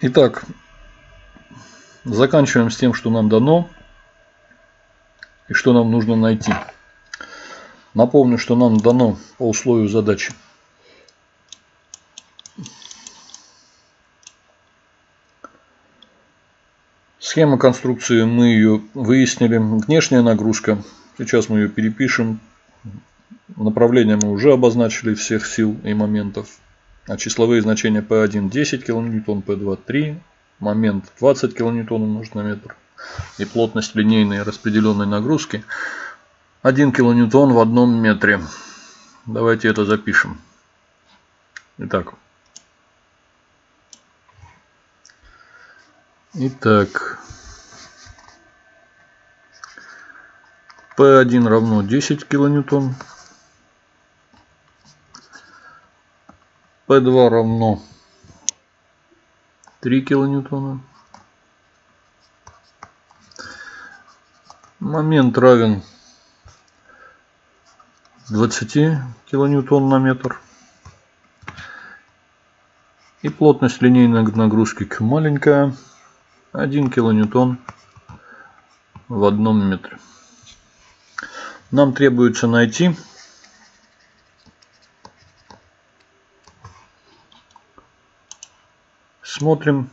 Итак, заканчиваем с тем, что нам дано и что нам нужно найти. Напомню, что нам дано по условию задачи. Схема конструкции мы ее выяснили. Внешняя нагрузка. Сейчас мы ее перепишем. Направление мы уже обозначили всех сил и моментов. А числовые значения P1 10 кН, P2 3, момент 20 кН умножить на метр. И плотность линейной распределенной нагрузки 1 кН в одном метре. Давайте это запишем. Итак. Итак. P1 равно 10 килоньютон. P2 равно 3 килоньютона. Момент равен 20 килоньютон на метр. И плотность линейной нагрузки маленькая. 1 килоньютон в одном метре. Нам требуется найти Смотрим.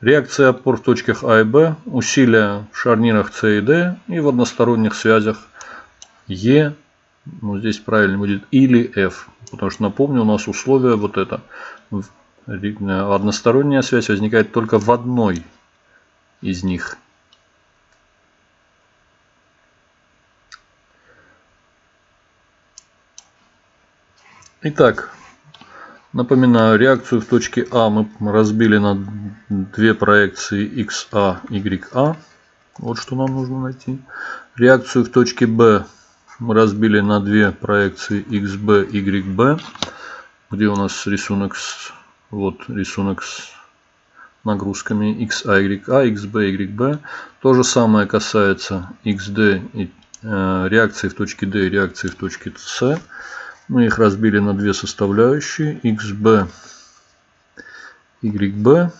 Реакция опор в точках А и Б, усилия в шарнирах С и Д и в односторонних связях Е, ну здесь правильно будет, или F. Потому что, напомню, у нас условие вот это. Односторонняя связь возникает только в одной из них. Итак, Напоминаю, реакцию в точке А мы разбили на две проекции XA, YA. Вот что нам нужно найти. Реакцию в точке Б мы разбили на две проекции XB, YB. Где у нас рисунок с, вот рисунок с нагрузками XA, YA, XB, YB. То же самое касается XD и э, реакции в точке D и реакции в точке C. Мы их разбили на две составляющие. XB, YB.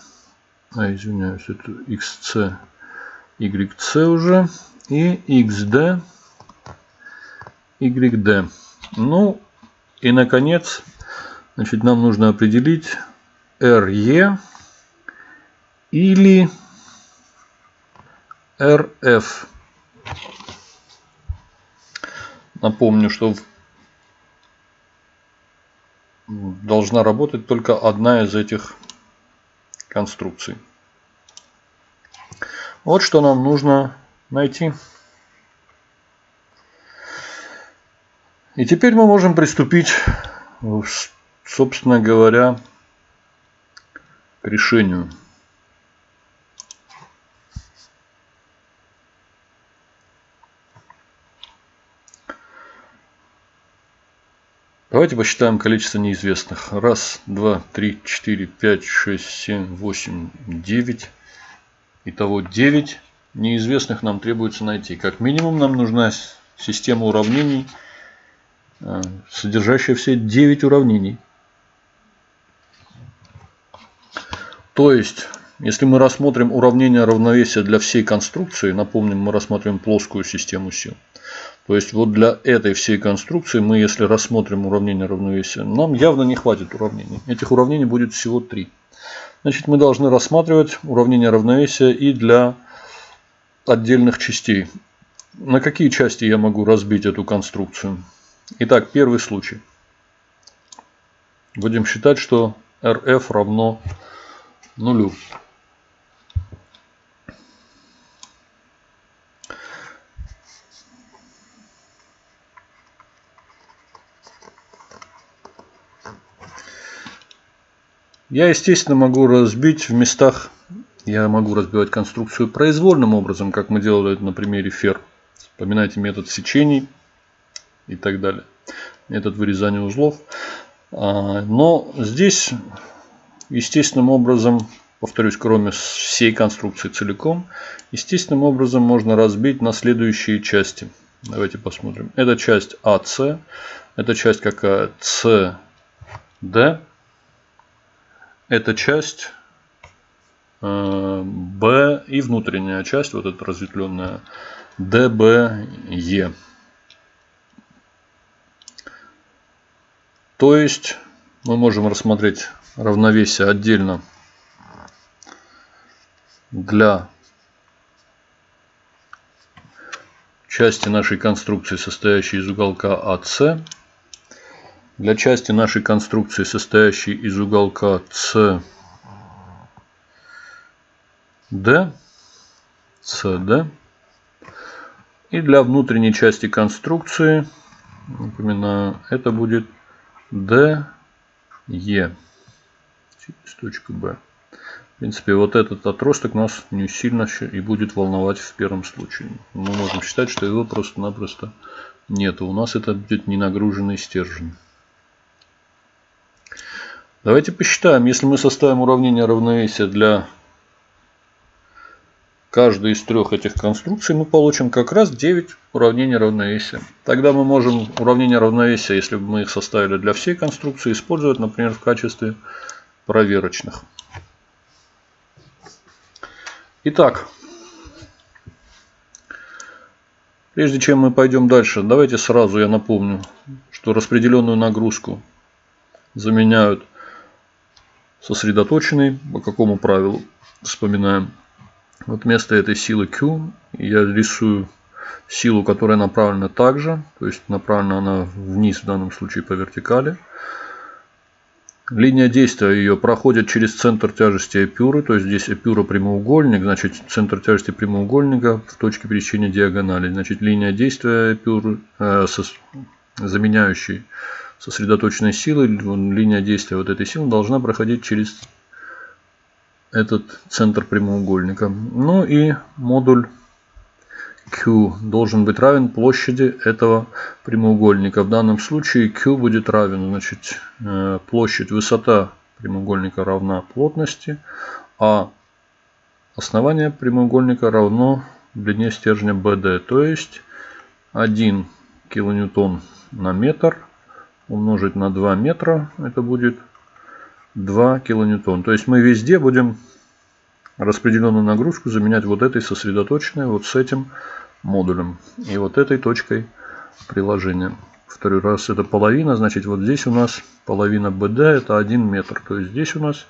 А, извиняюсь, это XC, YC уже. И XD, YD. Ну, и наконец, значит, нам нужно определить RE или RF. Напомню, что в должна работать только одна из этих конструкций. Вот что нам нужно найти. И теперь мы можем приступить, собственно говоря, к решению. Давайте посчитаем количество неизвестных. Раз, два, три, четыре, пять, шесть, семь, восемь, девять. Итого девять неизвестных нам требуется найти. Как минимум нам нужна система уравнений, э, содержащая все 9 уравнений. То есть, если мы рассмотрим уравнение равновесия для всей конструкции, напомним, мы рассмотрим плоскую систему сил. То есть вот для этой всей конструкции мы, если рассмотрим уравнение равновесия, нам явно не хватит уравнений. Этих уравнений будет всего три. Значит, мы должны рассматривать уравнение равновесия и для отдельных частей. На какие части я могу разбить эту конструкцию? Итак, первый случай. Будем считать, что RF равно нулю. Я, естественно, могу разбить в местах, я могу разбивать конструкцию произвольным образом, как мы делали на примере фер. Вспоминайте метод сечений и так далее. Метод вырезания узлов. А, но здесь естественным образом, повторюсь, кроме всей конструкции целиком, естественным образом можно разбить на следующие части. Давайте посмотрим. Это часть АС, это часть какая? СД. Эта часть э, B и внутренняя часть, вот эта разветвленная DBE. То есть мы можем рассмотреть равновесие отдельно для части нашей конструкции, состоящей из уголка АС, для части нашей конструкции, состоящей из уголка CD, CD, и для внутренней части конструкции, напоминаю, это будет DE через точку B. В принципе, вот этот отросток нас не сильно и будет волновать в первом случае. Мы можем считать, что его просто-напросто нет. У нас это будет ненагруженный стержень. Давайте посчитаем. Если мы составим уравнение равновесия для каждой из трех этих конструкций, мы получим как раз 9 уравнений равновесия. Тогда мы можем уравнение равновесия, если бы мы их составили для всей конструкции, использовать, например, в качестве проверочных. Итак, прежде чем мы пойдем дальше, давайте сразу я напомню, что распределенную нагрузку заменяют сосредоточенной. По какому правилу? Вспоминаем. Вот вместо этой силы Q я рисую силу, которая направлена также. То есть направлена она вниз в данном случае по вертикали. Линия действия ее проходит через центр тяжести эпюры, то есть здесь эпюра прямоугольник, значит центр тяжести прямоугольника в точке пересечения диагонали. Значит линия действия эпюры, э, со, заменяющей сосредоточенной силы, линия действия вот этой силы должна проходить через этот центр прямоугольника. Ну и модуль Q должен быть равен площади этого прямоугольника. В данном случае Q будет равен, значит, э, площадь, высота прямоугольника равна плотности, а основание прямоугольника равно длине стержня BD, то есть 1 килоньютон на метр умножить на 2 метра, это будет 2 килоньютон. То есть мы везде будем распределенную нагрузку заменять вот этой сосредоточенной, вот с этим модулем и вот этой точкой приложения. Второй раз это половина, значит вот здесь у нас половина BD это 1 метр. То есть здесь у нас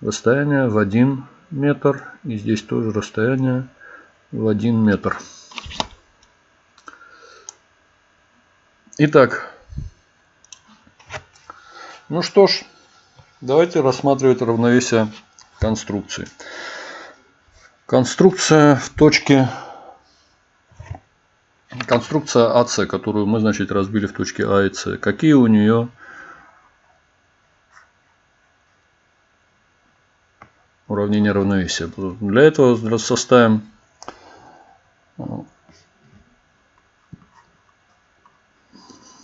расстояние в 1 метр и здесь тоже расстояние в 1 метр. Итак, ну что ж, давайте рассматривать равновесие конструкции. Конструкция в точке конструкция АС, которую мы, значит, разбили в точке А и С. Какие у нее уравнения равновесия? Для этого составим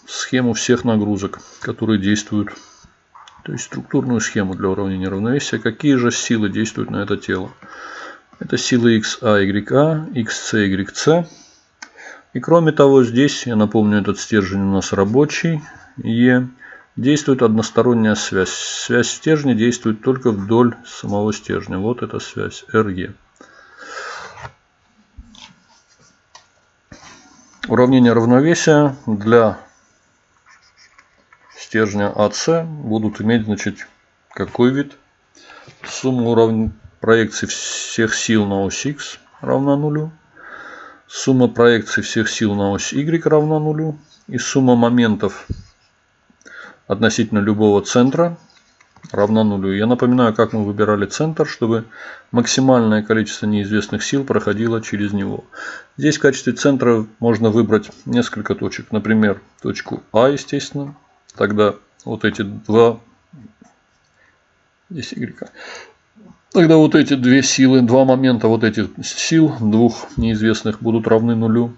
схему всех нагрузок, которые действуют то есть структурную схему для уравнения равновесия. Какие же силы действуют на это тело? Это силы XA, YA, XC, YC. И кроме того, здесь, я напомню, этот стержень у нас рабочий. Е. Действует односторонняя связь. Связь стержня действует только вдоль самого стержня. Вот эта связь, RE. Уравнение равновесия для стержня АС будут иметь значит, какой вид? Сумма уровня проекций всех сил на ось X равна нулю. Сумма проекций всех сил на ось Y равна нулю. И сумма моментов относительно любого центра равна нулю. Я напоминаю, как мы выбирали центр, чтобы максимальное количество неизвестных сил проходило через него. Здесь в качестве центра можно выбрать несколько точек. Например, точку А, естественно, тогда вот эти два здесь y. Тогда вот эти две силы два момента вот этих сил двух неизвестных будут равны нулю.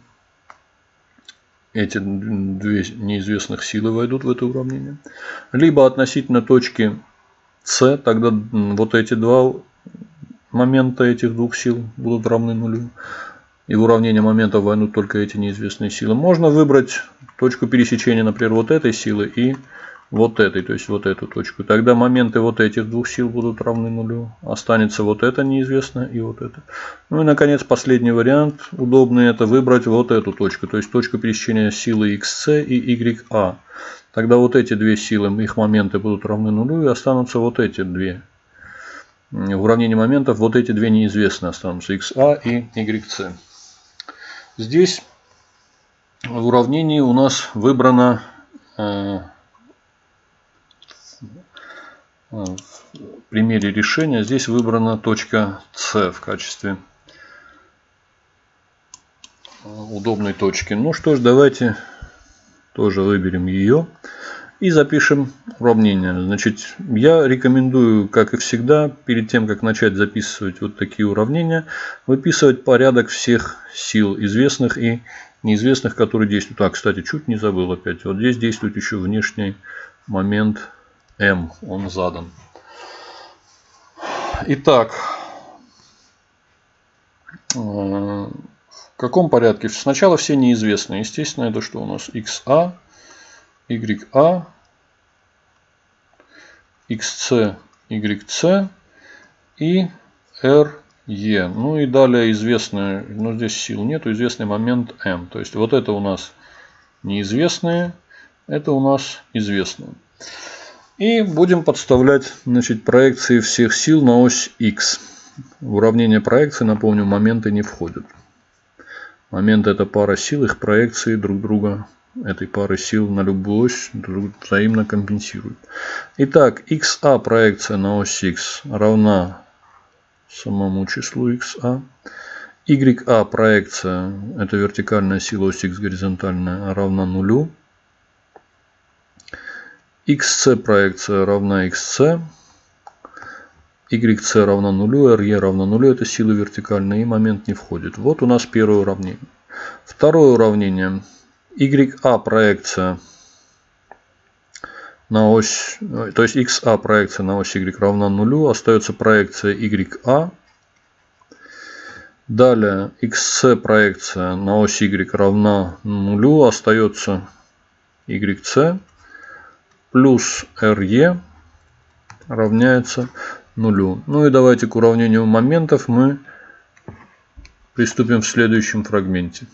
Эти две неизвестных силы войдут в это уравнение. Либо относительно точки с тогда вот эти два момента этих двух сил будут равны нулю. И в уравнение моментов войдут только эти неизвестные силы. Можно выбрать точку пересечения, например, вот этой силы и вот этой, то есть вот эту точку. Тогда моменты вот этих двух сил будут равны нулю. Останется вот это неизвестно и вот это. Ну и наконец последний вариант удобный это выбрать вот эту точку. То есть точку пересечения силы xc и ya. Тогда вот эти две силы, их моменты будут равны нулю и останутся вот эти две. В уравнении моментов вот эти две неизвестные останутся xa и yc. Здесь в уравнении у нас выбрано э, в примере решения здесь выбрана точка С в качестве удобной точки. Ну что ж, давайте тоже выберем ее и запишем уравнение. Значит, я рекомендую, как и всегда, перед тем, как начать записывать вот такие уравнения, выписывать порядок всех сил известных и неизвестных, которые действуют. А, кстати, чуть не забыл опять. Вот здесь действует еще внешний момент М, он задан. Итак, э, в каком порядке? Сначала все неизвестные. Естественно, это что у нас? XA, YA, XC, YC и RE. Ну и далее известные, но здесь сил нету, известный момент M. То есть вот это у нас неизвестные, это у нас известные. И будем подставлять значит, проекции всех сил на ось x. В уравнение проекции, напомню, моменты не входят. Момент это пара сил, их проекции друг друга этой пары сил на любую ось взаимно компенсируют. Итак, xa проекция на ось x равна самому числу xa. ya проекция, это вертикальная сила ось x горизонтальная, равна нулю xc проекция равна xc, yc равна нулю, re равна нулю, это сила вертикальная и момент не входит. Вот у нас первое уравнение. Второе уравнение. ya проекция на ось, то есть xa проекция на ось y равна нулю, остается проекция ya. Далее xc проекция на ось y равна нулю, остается yc плюс RE равняется нулю. Ну и давайте к уравнению моментов мы приступим в следующем фрагменте.